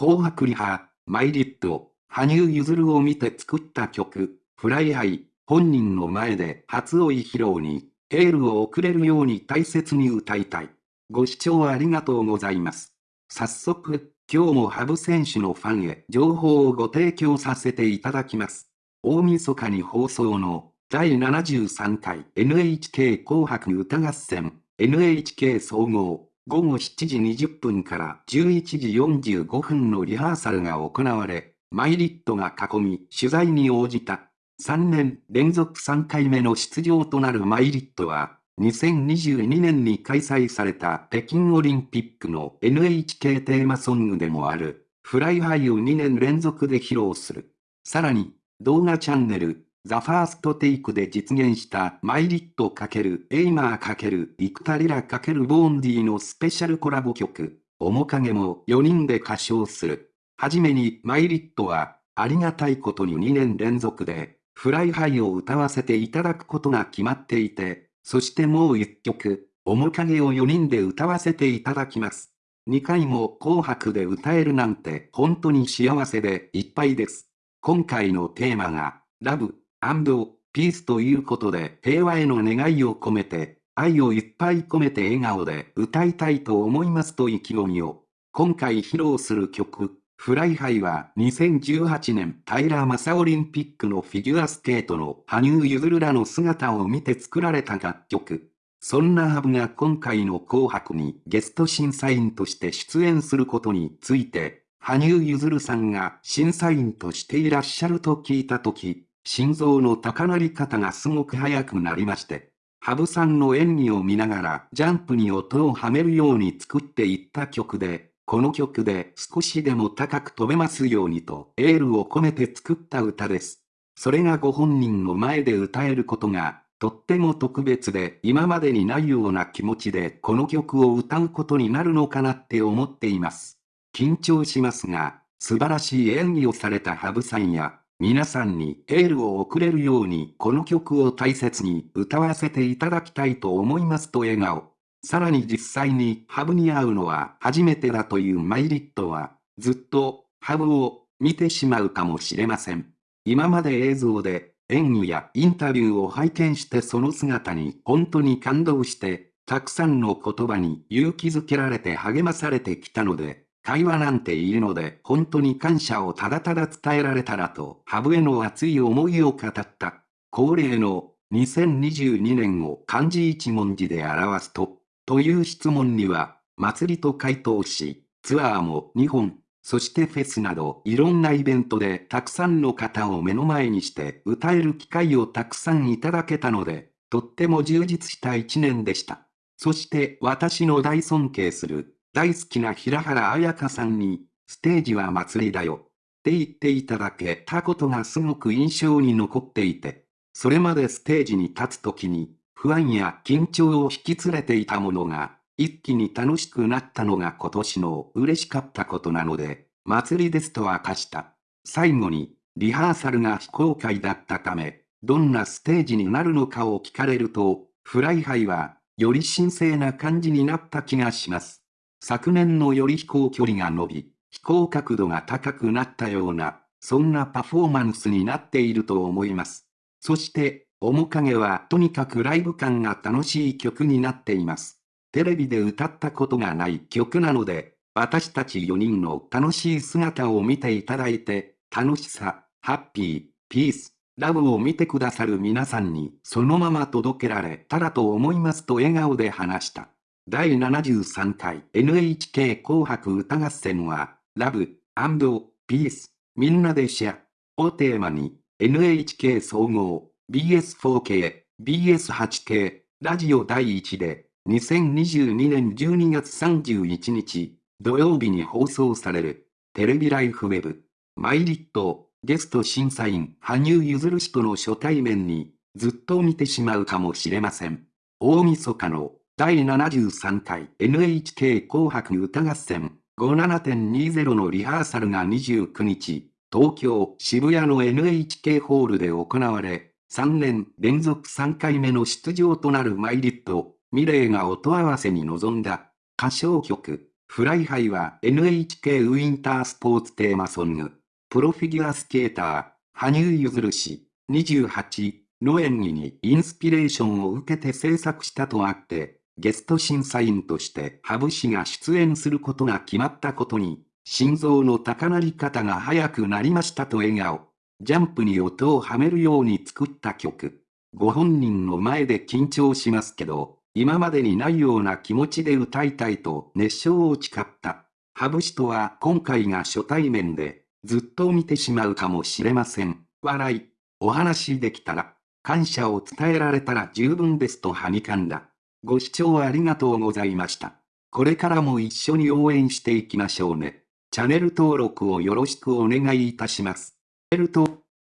紅白リハ、 milet、羽生結弦を見て作った曲、 Fly High、本人の前で初追い披露に、エールを送れるように大切に歌いたい。ご視聴ありがとうございます。早速、今日も羽生選手のファンへ情報をご提供させていただきます。大晦日に放送の第73回 NHK 紅白歌合戦 NHK 総合午後7時20分から11時45分のリハーサルが行われ、 milet が囲み取材に応じた。3年連続3回目の出場となる milet は、2022年に開催された北京オリンピックの NHK テーマソングでもある、 Fly High を2年連続で披露する。さらに、動画チャンネル、 THE FIRST TAKE で実現した milet×Aimer×幾田りら×Vaundy のスペシャルコラボ曲、面影も4人で歌唱する。はじめに milet は、ありがたいことに2年連続で、 Fly High を歌わせていただくことが決まっていて、そしてもう1曲、面影を4人で歌わせていただきます。2回も紅白で歌えるなんて本当に幸せでいっぱいです。今回のテーマが、 Love、and Peace ということで平和への願いを込めて、愛をいっぱい込めて笑顔で歌いたいと思いますと意気込みを。今回披露する曲、 Fly High は2018年平昌オリンピックのフィギュアスケートの羽生結弦らの姿を見て作られた楽曲。そんなハブが今回の紅白にゲスト審査員として出演することについて、羽生結弦さんが審査員としていらっしゃると聞いたとき、心臓の高鳴り方がすごく速くなりまして、羽生さんの演技を見ながらジャンプに音をはめるように作っていった曲で、この曲で少しでも高く飛べますようにとエールを込めて作った歌です。それがご本人の前で歌えることが、とっても特別で今までにないような気持ちでこの曲を歌うことになるのかなって思っています。緊張しますが、素晴らしい演技をされた羽生さんや、皆さんにエールを送れるようにこの曲を大切に歌わせていただきたいと思いますと笑顔。さらに実際にハブに会うのは初めてだというマイリットは、ずっとハブを見てしまうかもしれません。今まで映像で演技やインタビューを拝見してその姿に本当に感動して、たくさんの言葉に勇気づけられて励まされてきたので、会話なんているので本当に感謝をただただ伝えられたらと、ハブへの熱い思いを語った。恒例の2022年を漢字一文字で表すと、という質問には、祭りと回答し、ツアーも2本、そしてフェスなどいろんなイベントでたくさんの方を目の前にして歌える機会をたくさんいただけたので、とっても充実した一年でした。そして私の大尊敬する大好きな平原綾香さんに、ステージは祭りだよ。って言っていただけたことがすごく印象に残っていて、それまでステージに立つ時に、不安や緊張を引き連れていたものが、一気に楽しくなったのが今年の嬉しかったことなので、祭りですと明かした。最後に、リハーサルが非公開だったため、どんなステージになるのかを聞かれると、 Fly High は、より神聖な感じになった気がします。昨年のより飛行距離が伸び、飛行角度が高くなったような、そんなパフォーマンスになっていると思います。そして、面影はとにかくライブ感が楽しい曲になっています。テレビで歌ったことがない曲なので、私たち4人の楽しい姿を見ていただいて、楽しさ、ハッピー、ピース、ラブを見てくださる皆さんにそのまま届けられたらと思いますと笑顔で話した。第73回 NHK 紅白歌合戦は、ラブ、ピース、みんなでシェアをテーマに、NHK 総合、BS4K、BS8K、ラジオ第1で、2022年12月31日、土曜日に放送される、テレビライフウェブ、マイリット、ゲスト審査員、羽生結弦氏との初対面に、ずっと見てしまうかもしれません。大晦日の第73回 NHK 紅白歌合戦57.20のリハーサルが29日、東京渋谷の NHK ホールで行われ、3年連続3回目の出場となるマイリット、ミレイが音合わせに臨んだ歌唱曲、 Fly High は NHK ウィンタースポーツテーマソング、プロフィギュアスケーター、羽生結弦氏、28の演技にインスピレーションを受けて制作したとあって、ゲスト審査員として羽生氏が出演することが決まったことに、心臓の高鳴り方が速くなりましたと笑顔。ジャンプに音をはめるように作った曲。ご本人の前で緊張しますけど、今までにないような気持ちで歌いたいと熱唱を誓った。羽生氏とは今回が初対面で、ずっと見てしまうかもしれません。笑い。お話できたら、感謝を伝えられたら十分ですとはにかんだ。ご視聴ありがとうございました。これからも一緒に応援していきましょうね。チャンネル登録をよろしくお願いいたします。